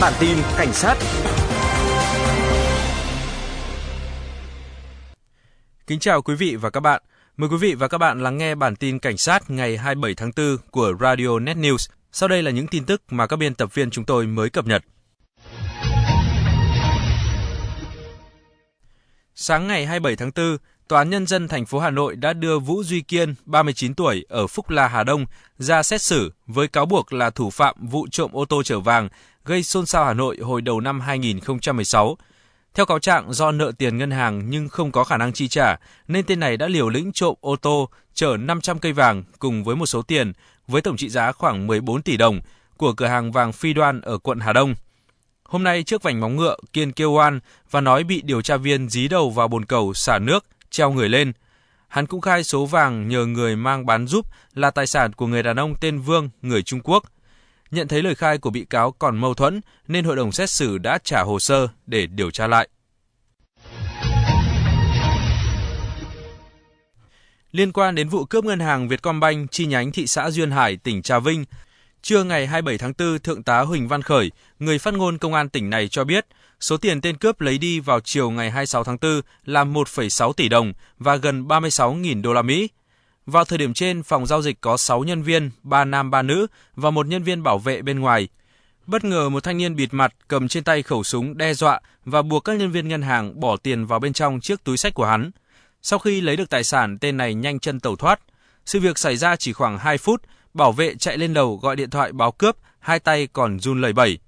Bản tin cảnh sát Kính chào quý vị và các bạn. Mời quý vị và các bạn lắng nghe bản tin cảnh sát ngày 27 tháng 4 của Radio Net News. Sau đây là những tin tức mà các biên tập viên chúng tôi mới cập nhật. Sáng ngày 27 tháng 4, Tòa án Nhân dân thành phố Hà Nội đã đưa Vũ Duy Kiên, 39 tuổi, ở Phúc La Hà Đông ra xét xử với cáo buộc là thủ phạm vụ trộm ô tô chở vàng gây xôn xao Hà Nội hồi đầu năm 2016. Theo cáo trạng, do nợ tiền ngân hàng nhưng không có khả năng chi trả, nên tên này đã liều lĩnh trộm ô tô chở 500 cây vàng cùng với một số tiền với tổng trị giá khoảng 14 tỷ đồng của cửa hàng vàng Phi Đoan ở quận Hà Đông. Hôm nay trước vành móng ngựa, Kiên kêu oan và nói bị điều tra viên dí đầu vào bồn cầu xả nước, treo người lên. Hắn cũng khai số vàng nhờ người mang bán giúp là tài sản của người đàn ông tên Vương, người Trung Quốc. Nhận thấy lời khai của bị cáo còn mâu thuẫn nên hội đồng xét xử đã trả hồ sơ để điều tra lại. Liên quan đến vụ cướp ngân hàng Vietcombank chi nhánh thị xã Duyên Hải, tỉnh Trà Vinh, trưa ngày 27 tháng 4, Thượng tá Huỳnh Văn Khởi, người phát ngôn công an tỉnh này cho biết, số tiền tên cướp lấy đi vào chiều ngày 26 tháng 4 là 1,6 tỷ đồng và gần 36.000 đô la Mỹ. Vào thời điểm trên, phòng giao dịch có 6 nhân viên, 3 nam 3 nữ và một nhân viên bảo vệ bên ngoài. Bất ngờ một thanh niên bịt mặt cầm trên tay khẩu súng đe dọa và buộc các nhân viên ngân hàng bỏ tiền vào bên trong chiếc túi sách của hắn. Sau khi lấy được tài sản, tên này nhanh chân tẩu thoát. Sự việc xảy ra chỉ khoảng 2 phút, bảo vệ chạy lên lầu gọi điện thoại báo cướp, hai tay còn run lẩy bẩy.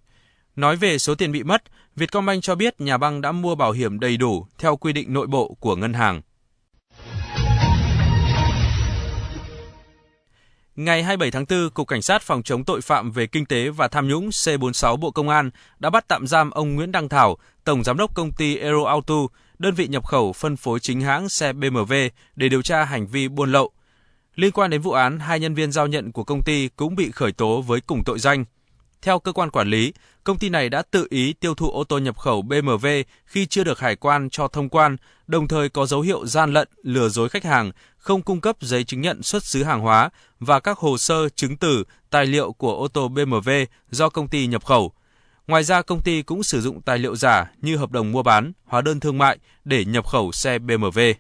Nói về số tiền bị mất, Vietcombank cho biết nhà băng đã mua bảo hiểm đầy đủ theo quy định nội bộ của ngân hàng. Ngày 27 tháng 4, Cục Cảnh sát phòng chống tội phạm về kinh tế và tham nhũng C46 Bộ Công an đã bắt tạm giam ông Nguyễn Đăng Thảo, Tổng Giám đốc công ty Aero Auto, đơn vị nhập khẩu phân phối chính hãng xe BMW để điều tra hành vi buôn lậu. Liên quan đến vụ án, hai nhân viên giao nhận của công ty cũng bị khởi tố với cùng tội danh. Theo cơ quan quản lý, công ty này đã tự ý tiêu thụ ô tô nhập khẩu BMW khi chưa được hải quan cho thông quan, đồng thời có dấu hiệu gian lận, lừa dối khách hàng, không cung cấp giấy chứng nhận xuất xứ hàng hóa và các hồ sơ, chứng từ, tài liệu của ô tô BMW do công ty nhập khẩu. Ngoài ra, công ty cũng sử dụng tài liệu giả như hợp đồng mua bán, hóa đơn thương mại để nhập khẩu xe BMW.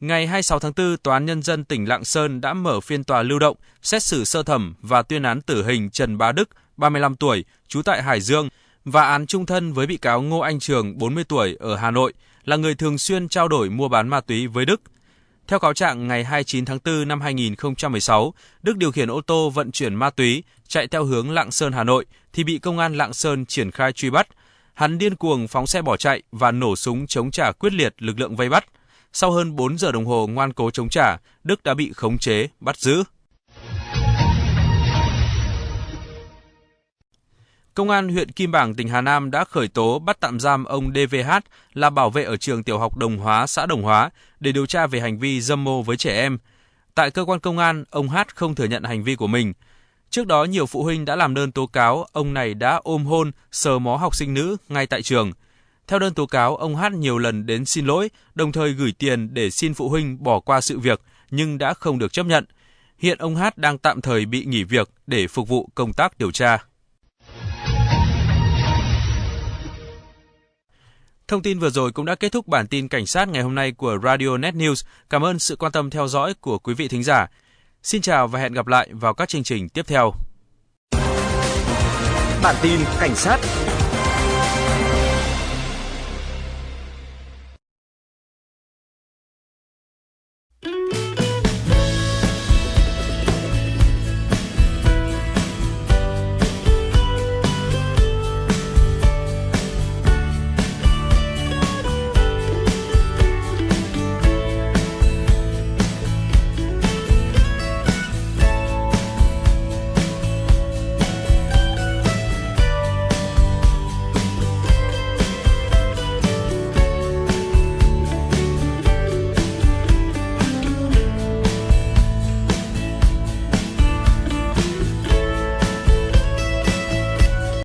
Ngày 26 tháng 4, Tòa án Nhân dân tỉnh Lạng Sơn đã mở phiên tòa lưu động, xét xử sơ thẩm và tuyên án tử hình Trần Bá Đức, 35 tuổi, trú tại Hải Dương, và án trung thân với bị cáo Ngô Anh Trường, 40 tuổi, ở Hà Nội, là người thường xuyên trao đổi mua bán ma túy với Đức. Theo cáo trạng, ngày 29 tháng 4 năm 2016, Đức điều khiển ô tô vận chuyển ma túy chạy theo hướng Lạng Sơn Hà Nội thì bị công an Lạng Sơn triển khai truy bắt. Hắn điên cuồng phóng xe bỏ chạy và nổ súng chống trả quyết liệt lực lượng vây bắt. Sau hơn 4 giờ đồng hồ ngoan cố chống trả, Đức đã bị khống chế, bắt giữ. Công an huyện Kim Bảng, tỉnh Hà Nam đã khởi tố bắt tạm giam ông DVH là bảo vệ ở trường tiểu học Đồng Hóa, xã Đồng Hóa để điều tra về hành vi dâm mô với trẻ em. Tại cơ quan công an, ông H không thừa nhận hành vi của mình. Trước đó, nhiều phụ huynh đã làm đơn tố cáo ông này đã ôm hôn, sờ mó học sinh nữ ngay tại trường. Theo đơn tố cáo, ông H nhiều lần đến xin lỗi, đồng thời gửi tiền để xin phụ huynh bỏ qua sự việc, nhưng đã không được chấp nhận. Hiện ông H đang tạm thời bị nghỉ việc để phục vụ công tác điều tra. Thông tin vừa rồi cũng đã kết thúc bản tin cảnh sát ngày hôm nay của Radio Net News. Cảm ơn sự quan tâm theo dõi của quý vị thính giả. Xin chào và hẹn gặp lại vào các chương trình tiếp theo. Bản tin cảnh sát